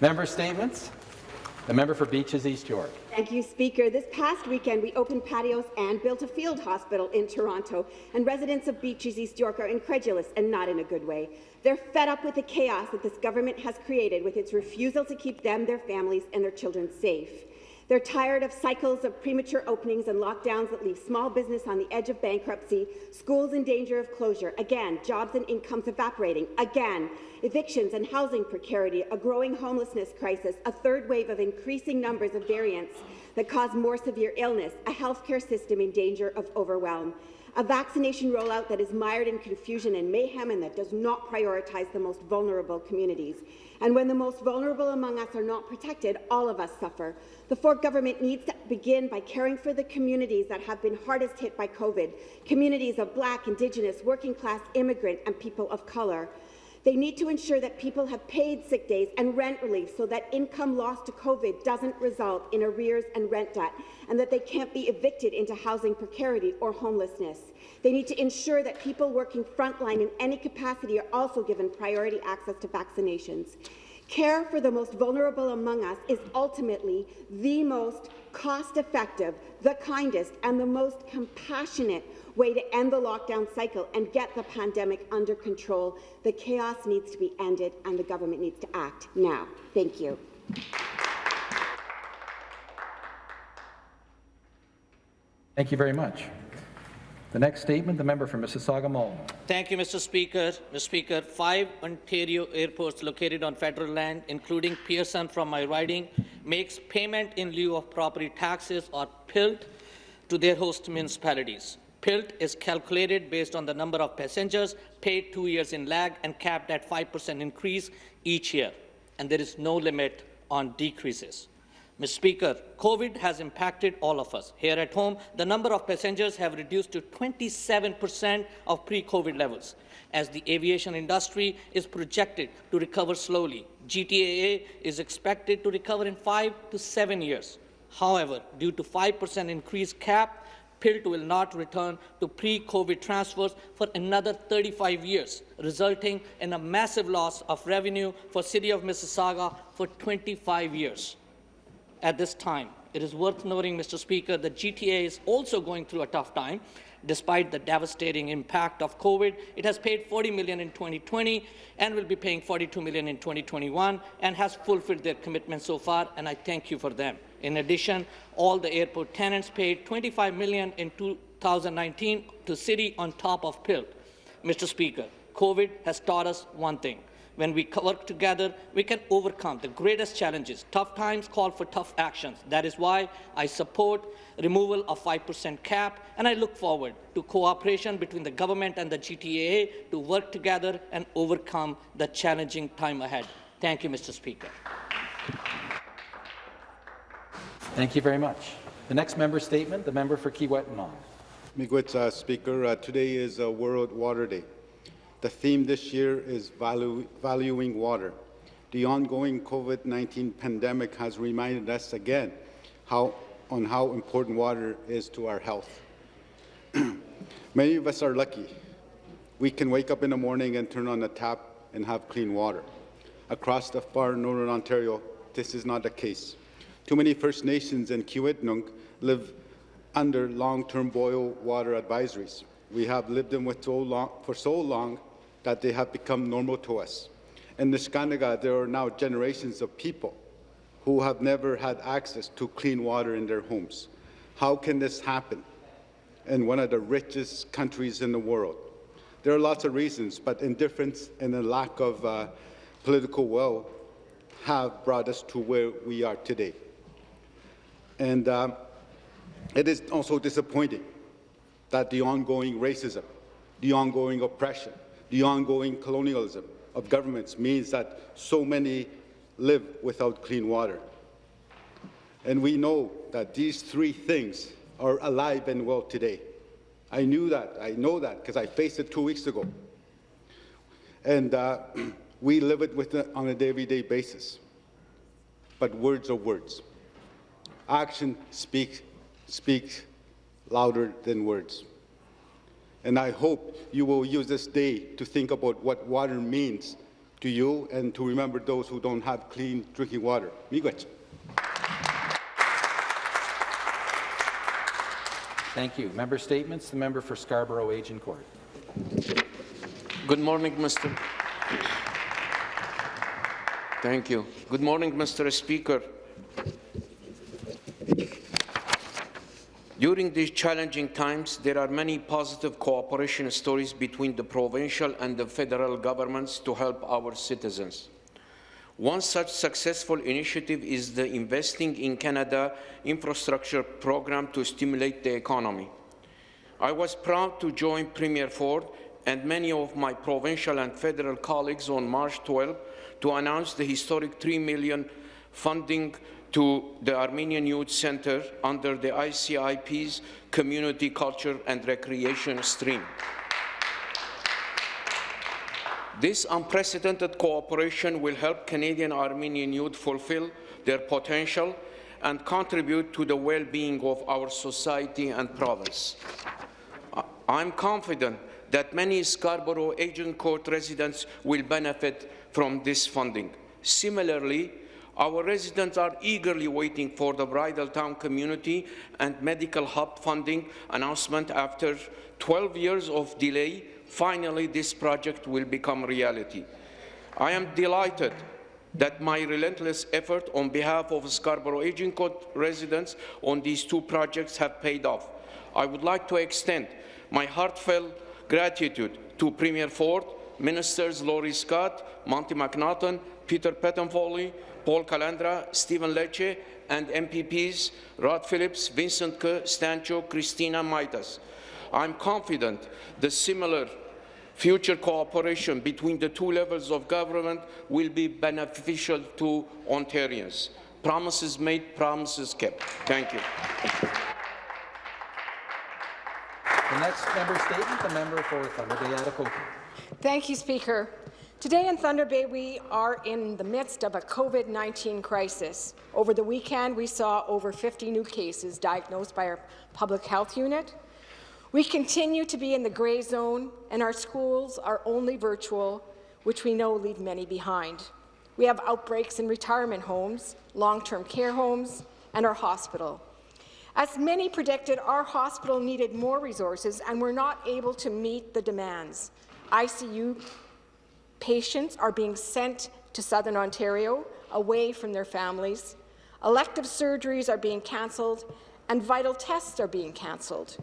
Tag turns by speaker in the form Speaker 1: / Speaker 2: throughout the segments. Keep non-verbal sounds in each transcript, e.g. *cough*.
Speaker 1: Member statements. The member for Beaches East York.
Speaker 2: Thank you, Speaker. This past weekend, we opened patios and built a field hospital in Toronto, and residents of Beaches East York are incredulous and not in a good way. They're fed up with the chaos that this government has created with its refusal to keep them, their families, and their children safe. They're tired of cycles of premature openings and lockdowns that leave small business on the edge of bankruptcy, schools in danger of closure, again, jobs and incomes evaporating, again, evictions and housing precarity, a growing homelessness crisis, a third wave of increasing numbers of variants that cause more severe illness, a healthcare system in danger of overwhelm a vaccination rollout that is mired in confusion and mayhem and that does not prioritize the most vulnerable communities. And when the most vulnerable among us are not protected, all of us suffer. The Ford government needs to begin by caring for the communities that have been hardest hit by COVID, communities of Black, Indigenous, working-class, immigrant and people of colour. They need to ensure that people have paid sick days and rent relief so that income lost to COVID doesn't result in arrears and rent debt, and that they can't be evicted into housing precarity or homelessness. They need to ensure that people working frontline in any capacity are also given priority access to vaccinations. Care for the most vulnerable among us is ultimately the most cost-effective, the kindest, and the most compassionate way to end the lockdown cycle and get the pandemic under control. The chaos needs to be ended, and the government needs to act now. Thank you.
Speaker 1: Thank you very much. The next statement, the member for Mississauga Malton.
Speaker 3: Thank you, Mr. Speaker. Mr. Speaker, five Ontario airports located on federal land, including Pearson from my riding, makes payment in lieu of property taxes or PILT to their host municipalities. PILT is calculated based on the number of passengers paid two years in lag and capped at 5% increase each year, and there is no limit on decreases. Mr. Speaker, COVID has impacted all of us. Here at home, the number of passengers have reduced to 27% of pre-COVID levels. As the aviation industry is projected to recover slowly, GTAA is expected to recover in five to seven years. However, due to 5% increase cap, PILT will not return to pre-COVID transfers for another 35 years, resulting in a massive loss of revenue for City of Mississauga for 25 years at this time. It is worth noting, Mr. Speaker, that GTA is also going through a tough time. Despite the devastating impact of COVID, it has paid 40 million in 2020 and will be paying 42 million in 2021 and has fulfilled their commitment so far, and I thank you for them. In addition, all the airport tenants paid 25 million in 2019 to City on top of PILT. Mr. Speaker, COVID has taught us one thing. When we work together, we can overcome the greatest challenges. Tough times call for tough actions. That is why I support removal of 5% cap, and I look forward to cooperation between the government and the GTAA to work together and overcome the challenging time ahead. Thank you, Mr. Speaker.
Speaker 1: Thank you very much. The next member statement, the member for Kiiwetinoong.
Speaker 4: Miigwech, uh, Speaker. Uh, today is uh, World Water Day. The theme this year is value, valuing water. The ongoing COVID-19 pandemic has reminded us again how, on how important water is to our health. *clears throat* Many of us are lucky. We can wake up in the morning and turn on the tap and have clean water. Across the far northern Ontario, this is not the case. Too many First Nations and Kiiwetinoong live under long-term boil water advisories. We have lived them with so long, for so long that they have become normal to us. In Neskantaga, there are now generations of people who have never had access to clean water in their homes. How can this happen in one of the richest countries in the world? There are lots of reasons, but indifference and a lack of uh, political will have brought us to where we are today. And uh, it is also disappointing that the ongoing racism, the ongoing oppression, the ongoing colonialism of governments means that so many live without clean water. And we know that these three things are alive and well today. I knew that. I know that because I faced it two weeks ago. And uh, *clears throat* we live it with it on a day-to-day basis. But words are words. Action speaks, speaks louder than words. And I hope you will use this day to think about what water means to you and to remember those who don't have clean drinking water. Miigwech.
Speaker 1: Thank you. Member statements. The member for Scarborough Agincourt.
Speaker 5: Good morning, Mr. Thank you. Good morning, Mr. Speaker. During these challenging times, there are many positive cooperation stories between the provincial and the federal governments to help our citizens. One such successful initiative is the Investing in Canada infrastructure program to stimulate the economy. I was proud to join Premier Ford and many of my provincial and federal colleagues on March 12 to announce the historic 3 million funding to the Armenian Youth Center under the ICIP's Community Culture and Recreation stream. This unprecedented cooperation will help Canadian Armenian youth fulfill their potential and contribute to the well-being of our society and province. I'm confident that many Scarborough Agincourt residents will benefit from this funding. Similarly, our residents are eagerly waiting for the Bridletowne Community and Medical Hub funding announcement after 12 years of delay. Finally, this project will become reality. I am delighted that my relentless effort on behalf of Scarborough Agincourt residents on these two projects have paid off. I would like to extend my heartfelt gratitude to Premier Ford, Ministers Laurie Scott, Monte McNaughton, Peter Bethlenfalvy, Paul Calandra, Stephen Lecce, and MPPs Rod Phillips, Vincent Ke, Stan Cho, Christina Mitas. I'm confident the similar future cooperation between the two levels of government will be beneficial to Ontarians. Promises made, promises kept. Thank you.
Speaker 1: The next member statement, the member for Thunder Bay Atikokan.
Speaker 6: Thank you, Speaker. Today in Thunder Bay, we are in the midst of a COVID-19 crisis. Over the weekend, we saw over 50 new cases diagnosed by our public health unit. We continue to be in the grey zone, and our schools are only virtual, which we know leave many behind. We have outbreaks in retirement homes, long-term care homes, and our hospital. As many predicted, our hospital needed more resources and were not able to meet the demands. ICU patients are being sent to Southern Ontario away from their families. Elective surgeries are being cancelled, and vital tests are being cancelled.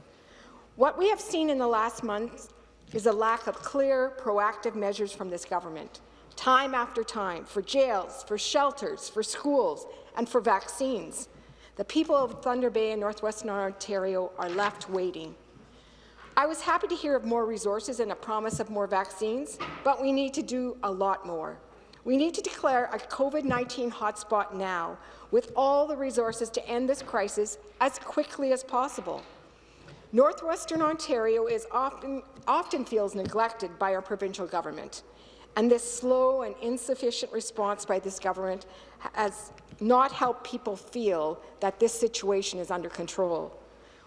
Speaker 6: What we have seen in the last month is a lack of clear, proactive measures from this government, time after time, for jails, for shelters, for schools, and for vaccines. The people of Thunder Bay and Northwestern Ontario are left waiting. I was happy to hear of more resources and a promise of more vaccines, but we need to do a lot more. We need to declare a COVID-19 hotspot now, with all the resources to end this crisis as quickly as possible. Northwestern Ontario is often, often feels neglected by our provincial government, and this slow and insufficient response by this government has not helped people feel that this situation is under control.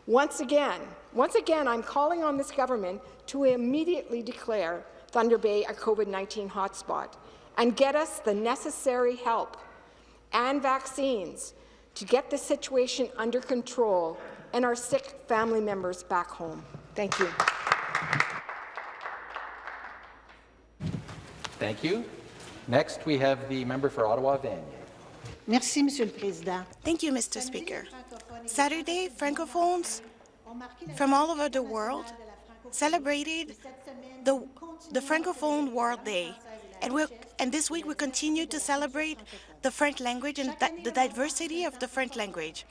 Speaker 6: Once again, once again, I'm calling on this government to immediately declare Thunder Bay a COVID-19 hotspot and get us the necessary help and vaccines to get the situation under control and our sick family members back home. Thank you.
Speaker 1: Thank you. Next, we have the member for Ottawa Vanier.
Speaker 7: Merci, Monsieur le Président.
Speaker 8: Thank you, Mr. Speaker. Saturday, Francophones from all over the world celebrated the, the Francophone World Day. And, we and this week we continue to celebrate the French language and the diversity of the French language.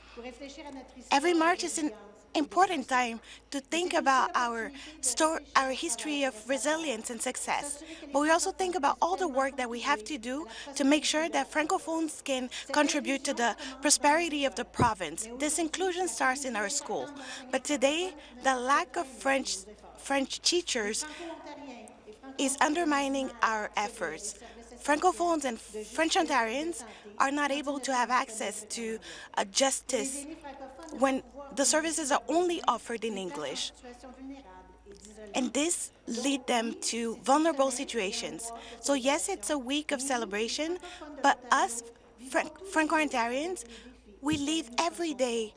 Speaker 8: Every March is an important time to think about our story, our history of resilience and success. But we also think about all the work that we have to do to make sure that Francophones can contribute to the prosperity of the province. This inclusion starts in our school. But today, the lack of French, French teachers is undermining our efforts. Francophones and French Ontarians are not able to have access to uh, justice when the services are only offered in English. and this lead them to vulnerable situations. So yes, it's a week of celebration, but us Fran- Franco-Ontarians, we live every day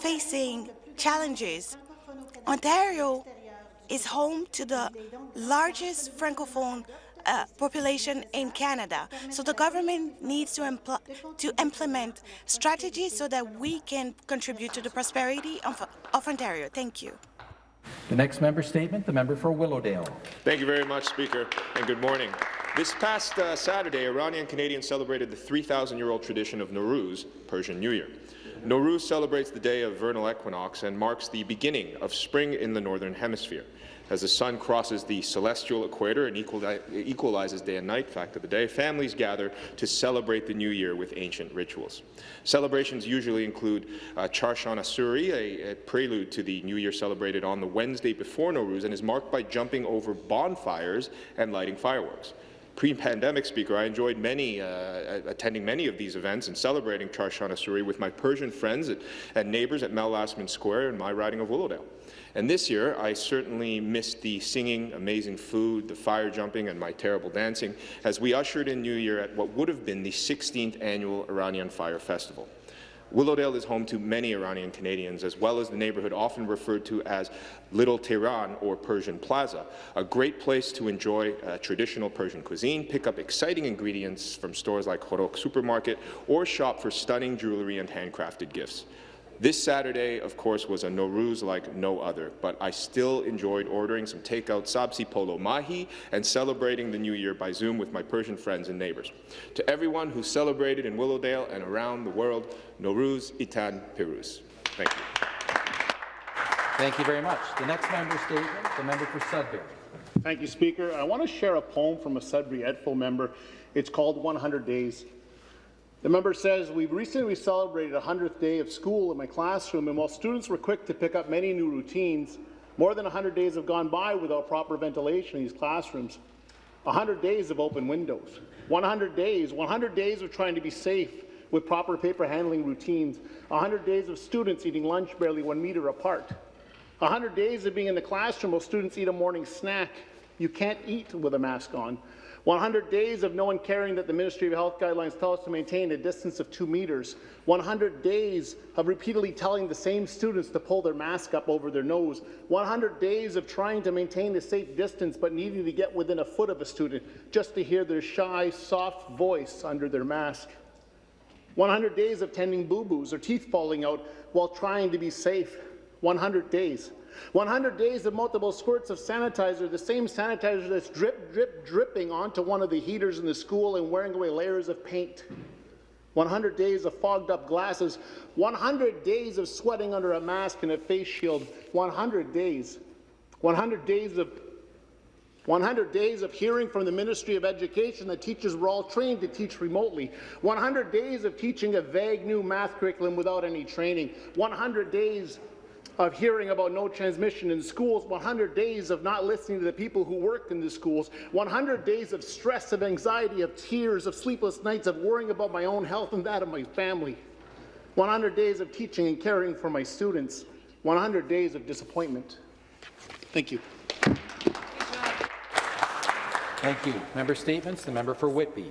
Speaker 8: facing challenges. Ontario is home to the largest Francophone uh, population in Canada. So the government needs to, impl to implement strategies so that we can contribute to the prosperity of, of Ontario. Thank you.
Speaker 1: The next member statement, the member for Willowdale.
Speaker 9: Thank you very much, Speaker, and good morning. This past uh, Saturday, Iranian Canadians celebrated the 3,000-year-old tradition of Nowruz, Persian New Year. Nowruz celebrates the day of vernal equinox and marks the beginning of spring in the Northern Hemisphere. As the sun crosses the celestial equator and equalizes day and night, fact of the day, families gather to celebrate the new year with ancient rituals. Celebrations usually include uh, Chaharshanbe Suri, a, a, prelude to the new year celebrated on the Wednesday before Nowruz and is marked by jumping over bonfires and lighting fireworks. Pre-pandemic speaker, I enjoyed many, uh, attending many of these events and celebrating Chaharshanbe Suri with my Persian friends at, and neighbours at Mel Lastman Square in my riding of Willowdale. And this year, I certainly missed the singing, amazing food, the fire jumping, and my terrible dancing as we ushered in New Year at what would have been the 16th annual Iranian Fire Festival. Willowdale is home to many Iranian Canadians, as well as the neighbourhood often referred to as Little Tehran or Persian Plaza, a great place to enjoy uh, traditional Persian cuisine, pick up exciting ingredients from stores like Khorak Supermarket, or shop for stunning jewellery and handcrafted gifts. This Saturday, of course, was a Nowruz like no other, but I still enjoyed ordering some takeout sabzi polo mahi and celebrating the new year by Zoom with my Persian friends and neighbours. To everyone who celebrated in Willowdale and around the world, Nowruz Itan Piruz. Thank you.
Speaker 1: Thank you very much. The next member statement, the member for Sudbury.
Speaker 10: Thank you, Speaker. I want to share a poem from a Sudbury ETFO member. It's called 100 Days. The member says, we've recently celebrated a 100th day of school in my classroom, and while students were quick to pick up many new routines, more than 100 days have gone by without proper ventilation in these classrooms. 100 days of open windows. 100 days, 100 days of trying to be safe with proper paper handling routines. 100 days of students eating lunch barely one meter apart. 100 days of being in the classroom while students eat a morning snack. You can't eat with a mask on. 100 days of no one caring that the Ministry of Health guidelines tell us to maintain a distance of two metres. 100 days of repeatedly telling the same students to pull their mask up over their nose. 100 days of trying to maintain a safe distance but needing to get within a foot of a student just to hear their shy, soft voice under their mask. 100 days of tending boo-boos or teeth falling out while trying to be safe. 100 days. 100 days of multiple squirts of sanitizer, the same sanitizer that's drip, drip, dripping onto one of the heaters in the school and wearing away layers of paint. 100 days of fogged up glasses, 100 days of sweating under a mask and a face shield, 100 days. 100 days of 100 days of hearing from the Ministry of Education that teachers were all trained to teach remotely. 100 days of teaching a vague new math curriculum without any training. 100 days of hearing about no transmission in schools, 100 days of not listening to the people who work in the schools, 100 days of stress, of anxiety, of tears, of sleepless nights, of worrying about my own health and that of my family, 100 days of teaching and caring for my students, 100 days of disappointment. Thank you.
Speaker 1: Thank you. Member statements. The member for Whitby.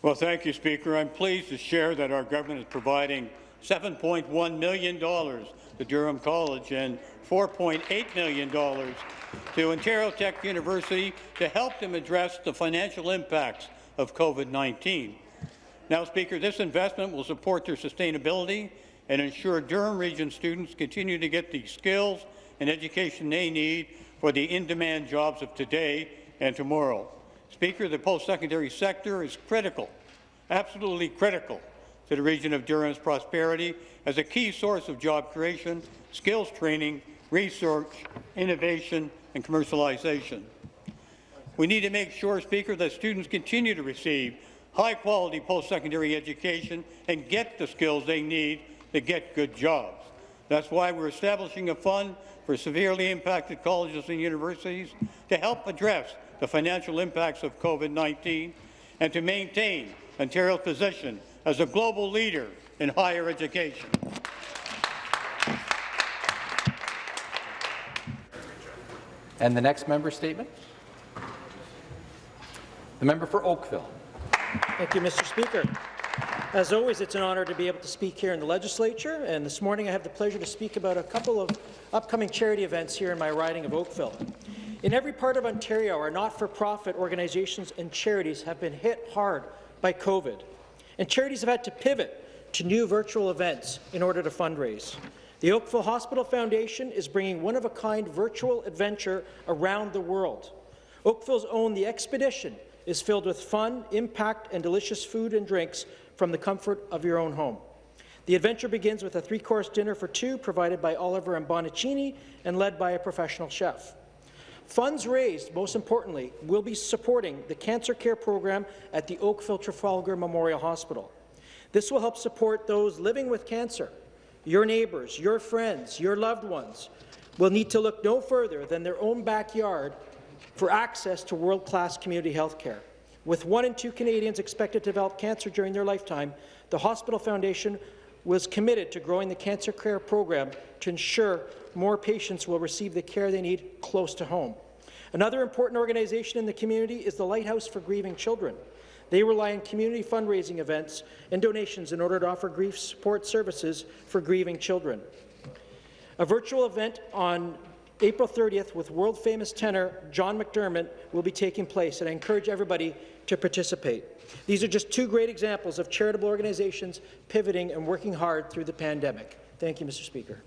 Speaker 11: Well, thank you, Speaker. I'm pleased to share that our government is providing $7.1 million to Durham College and $4.8 million to Ontario Tech University to help them address the financial impacts of COVID-19. Now, Speaker, this investment will support their sustainability and ensure Durham Region students continue to get the skills and education they need for the in-demand jobs of today and tomorrow. Speaker, the post-secondary sector is critical, absolutely critical to the region of Durham's prosperity as a key source of job creation, skills training, research, innovation, and commercialization. We need to make sure, Speaker, that students continue to receive high-quality post-secondary education and get the skills they need to get good jobs. That's why we're establishing a fund for severely impacted colleges and universities to help address the financial impacts of COVID-19 and to maintain Ontario's position as a global leader in higher education.
Speaker 1: And the next member statement? The member for Oakville.
Speaker 12: Thank you, Mr. Speaker. As always, it's an honour to be able to speak here in the legislature, and this morning I have the pleasure to speak about a couple of upcoming charity events here in my riding of Oakville. In every part of Ontario, our not-for-profit organizations and charities have been hit hard by COVID, and charities have had to pivot to new virtual events in order to fundraise. The Oakville Hospital Foundation is bringing one-of-a-kind virtual adventure around the world. Oakville's own The Expedition is filled with fun, impact, and delicious food and drinks from the comfort of your own home. The adventure begins with a three-course dinner for two provided by Oliver and Bonacini and led by a professional chef. Funds raised, most importantly, will be supporting the cancer care program at the Oakville Trafalgar Memorial Hospital. This will help support those living with cancer. Your neighbours, your friends, your loved ones will need to look no further than their own backyard for access to world-class community health care. With one in two Canadians expected to develop cancer during their lifetime, the Hospital Foundation was committed to growing the cancer care program to ensure more patients will receive the care they need close to home. Another important organization in the community is the Lighthouse for Grieving Children. They rely on community fundraising events and donations in order to offer grief support services for grieving children. A virtual event on April 30th with world-famous tenor John McDermott will be taking place, and I encourage everybody to participate. These are just two great examples of charitable organizations pivoting and working hard through the pandemic. Thank you, Mr. Speaker.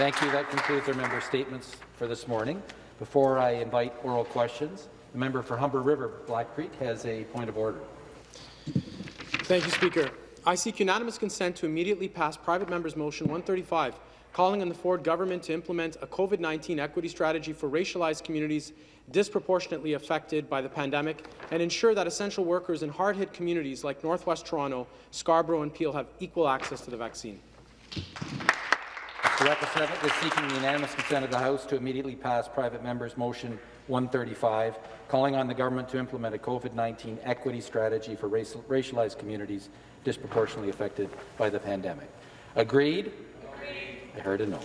Speaker 1: Thank you. That concludes our member statements for this morning. Before I invite oral questions, the member for Humber River Black Creek has a point of order.
Speaker 13: Thank you, Speaker. I seek unanimous consent to immediately pass private member's motion 135, calling on the Ford government to implement a COVID-19 equity strategy for racialized communities disproportionately affected by the pandemic and ensure that essential workers in hard-hit communities like Northwest Toronto, Scarborough and Peel have equal access to the vaccine.
Speaker 1: The representative is seeking the unanimous consent of the House to immediately pass private member's motion 135, calling on the government to implement a COVID-19 equity strategy for racial, racialized communities disproportionately affected by the pandemic. Agreed? Agreed. I heard a no.